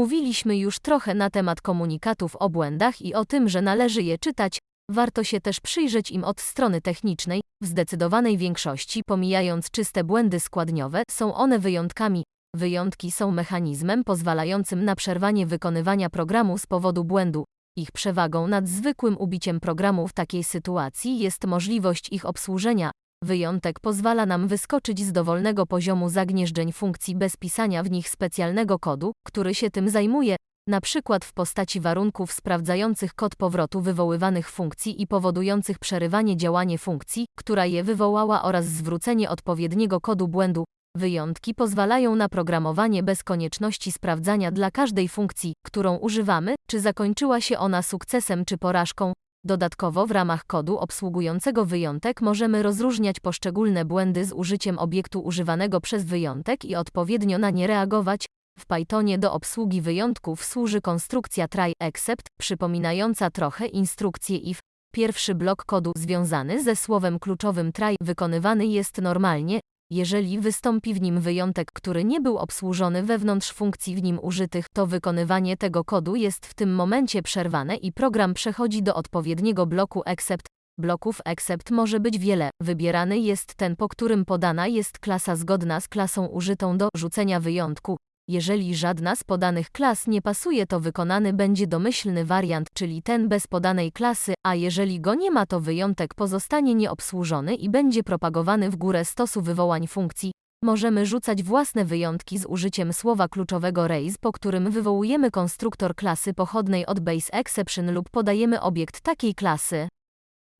Omówiliśmy już trochę na temat komunikatów o błędach i o tym, że należy je czytać, warto się też przyjrzeć im od strony technicznej. W zdecydowanej większości, pomijając czyste błędy składniowe, są one wyjątkami. Wyjątki są mechanizmem pozwalającym na przerwanie wykonywania programu z powodu błędu. Ich przewagą nad zwykłym ubiciem programu w takiej sytuacji jest możliwość ich obsłużenia. Wyjątek pozwala nam wyskoczyć z dowolnego poziomu zagnieżdżeń funkcji bez pisania w nich specjalnego kodu, który się tym zajmuje, na przykład w postaci warunków sprawdzających kod powrotu wywoływanych funkcji i powodujących przerywanie działanie funkcji, która je wywołała oraz zwrócenie odpowiedniego kodu błędu. Wyjątki pozwalają na programowanie bez konieczności sprawdzania dla każdej funkcji, którą używamy, czy zakończyła się ona sukcesem czy porażką. Dodatkowo w ramach kodu obsługującego wyjątek możemy rozróżniać poszczególne błędy z użyciem obiektu używanego przez wyjątek i odpowiednio na nie reagować. W Pythonie do obsługi wyjątków służy konstrukcja try except, przypominająca trochę instrukcję if. Pierwszy blok kodu związany ze słowem kluczowym try wykonywany jest normalnie, jeżeli wystąpi w nim wyjątek, który nie był obsłużony wewnątrz funkcji w nim użytych, to wykonywanie tego kodu jest w tym momencie przerwane i program przechodzi do odpowiedniego bloku except. Bloków except może być wiele. Wybierany jest ten, po którym podana jest klasa zgodna z klasą użytą do rzucenia wyjątku. Jeżeli żadna z podanych klas nie pasuje, to wykonany będzie domyślny wariant, czyli ten bez podanej klasy, a jeżeli go nie ma, to wyjątek pozostanie nieobsłużony i będzie propagowany w górę stosu wywołań funkcji. Możemy rzucać własne wyjątki z użyciem słowa kluczowego raise, po którym wywołujemy konstruktor klasy pochodnej od base exception lub podajemy obiekt takiej klasy.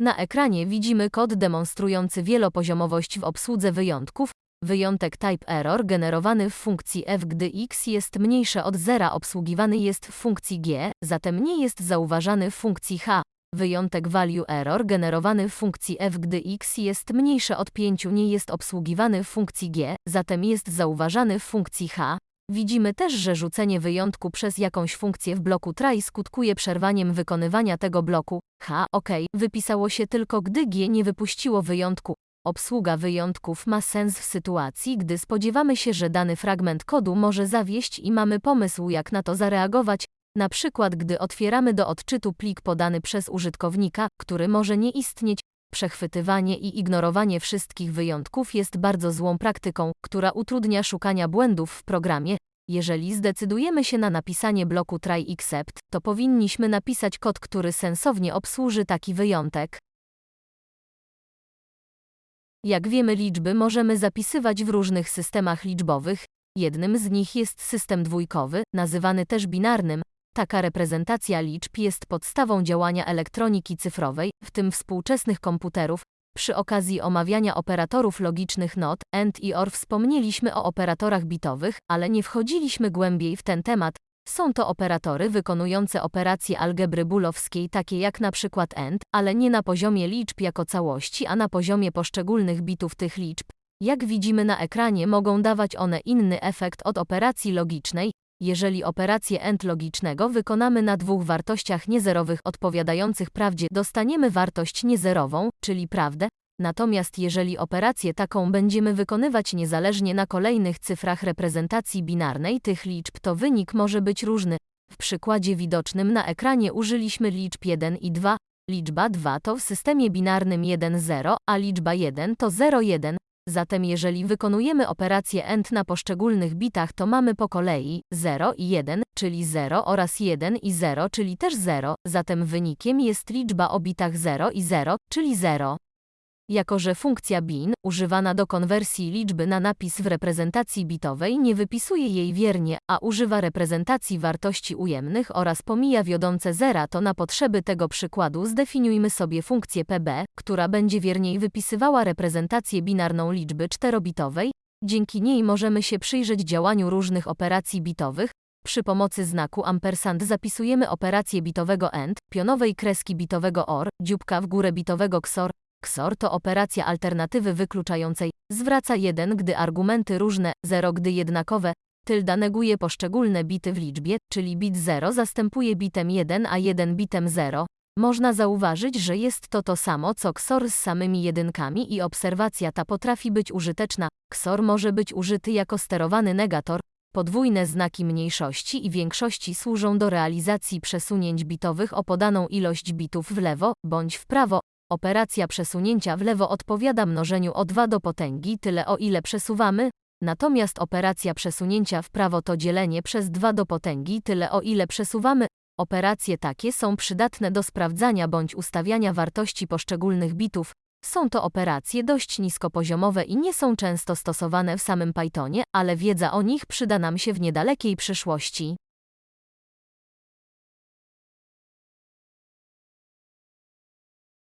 Na ekranie widzimy kod demonstrujący wielopoziomowość w obsłudze wyjątków, Wyjątek type error generowany w funkcji f gdy x jest mniejsze od zera obsługiwany jest w funkcji g, zatem nie jest zauważany w funkcji h. Wyjątek value error generowany w funkcji f gdy x jest mniejsze od 5 nie jest obsługiwany w funkcji g, zatem jest zauważany w funkcji h. Widzimy też, że rzucenie wyjątku przez jakąś funkcję w bloku try skutkuje przerwaniem wykonywania tego bloku. H, ok, wypisało się tylko gdy g nie wypuściło wyjątku. Obsługa wyjątków ma sens w sytuacji, gdy spodziewamy się, że dany fragment kodu może zawieść i mamy pomysł, jak na to zareagować, na przykład gdy otwieramy do odczytu plik podany przez użytkownika, który może nie istnieć. Przechwytywanie i ignorowanie wszystkich wyjątków jest bardzo złą praktyką, która utrudnia szukania błędów w programie. Jeżeli zdecydujemy się na napisanie bloku try except, to powinniśmy napisać kod, który sensownie obsłuży taki wyjątek. Jak wiemy, liczby możemy zapisywać w różnych systemach liczbowych. Jednym z nich jest system dwójkowy, nazywany też binarnym. Taka reprezentacja liczb jest podstawą działania elektroniki cyfrowej, w tym współczesnych komputerów. Przy okazji omawiania operatorów logicznych NOT, AND i OR wspomnieliśmy o operatorach bitowych, ale nie wchodziliśmy głębiej w ten temat. Są to operatory wykonujące operacje algebry bulowskiej takie jak na przykład AND, ale nie na poziomie liczb jako całości, a na poziomie poszczególnych bitów tych liczb. Jak widzimy na ekranie mogą dawać one inny efekt od operacji logicznej, jeżeli operację AND logicznego wykonamy na dwóch wartościach niezerowych odpowiadających prawdzie, dostaniemy wartość niezerową, czyli prawdę, Natomiast jeżeli operację taką będziemy wykonywać niezależnie na kolejnych cyfrach reprezentacji binarnej tych liczb, to wynik może być różny. W przykładzie widocznym na ekranie użyliśmy liczb 1 i 2. Liczba 2 to w systemie binarnym 1-0, a liczba 1 to 0-1. Zatem jeżeli wykonujemy operację AND na poszczególnych bitach, to mamy po kolei 0 i 1, czyli 0 oraz 1 i 0, czyli też 0. Zatem wynikiem jest liczba o bitach 0 i 0, czyli 0. Jako że funkcja bin, używana do konwersji liczby na napis w reprezentacji bitowej nie wypisuje jej wiernie, a używa reprezentacji wartości ujemnych oraz pomija wiodące zera, to na potrzeby tego przykładu zdefiniujmy sobie funkcję pb, która będzie wierniej wypisywała reprezentację binarną liczby czterobitowej. Dzięki niej możemy się przyjrzeć działaniu różnych operacji bitowych, przy pomocy znaku ampersand zapisujemy operację bitowego AND, pionowej kreski bitowego OR, dzióbka w górę bitowego XOR, XOR to operacja alternatywy wykluczającej. Zwraca 1, gdy argumenty różne, 0, gdy jednakowe. Tylda neguje poszczególne bity w liczbie, czyli bit 0 zastępuje bitem 1, a 1 bitem 0. Można zauważyć, że jest to to samo co XOR z samymi jedynkami i obserwacja ta potrafi być użyteczna. XOR może być użyty jako sterowany negator. Podwójne znaki mniejszości i większości służą do realizacji przesunięć bitowych o podaną ilość bitów w lewo bądź w prawo. Operacja przesunięcia w lewo odpowiada mnożeniu o 2 do potęgi tyle o ile przesuwamy, natomiast operacja przesunięcia w prawo to dzielenie przez 2 do potęgi tyle o ile przesuwamy. Operacje takie są przydatne do sprawdzania bądź ustawiania wartości poszczególnych bitów. Są to operacje dość niskopoziomowe i nie są często stosowane w samym Pythonie, ale wiedza o nich przyda nam się w niedalekiej przyszłości.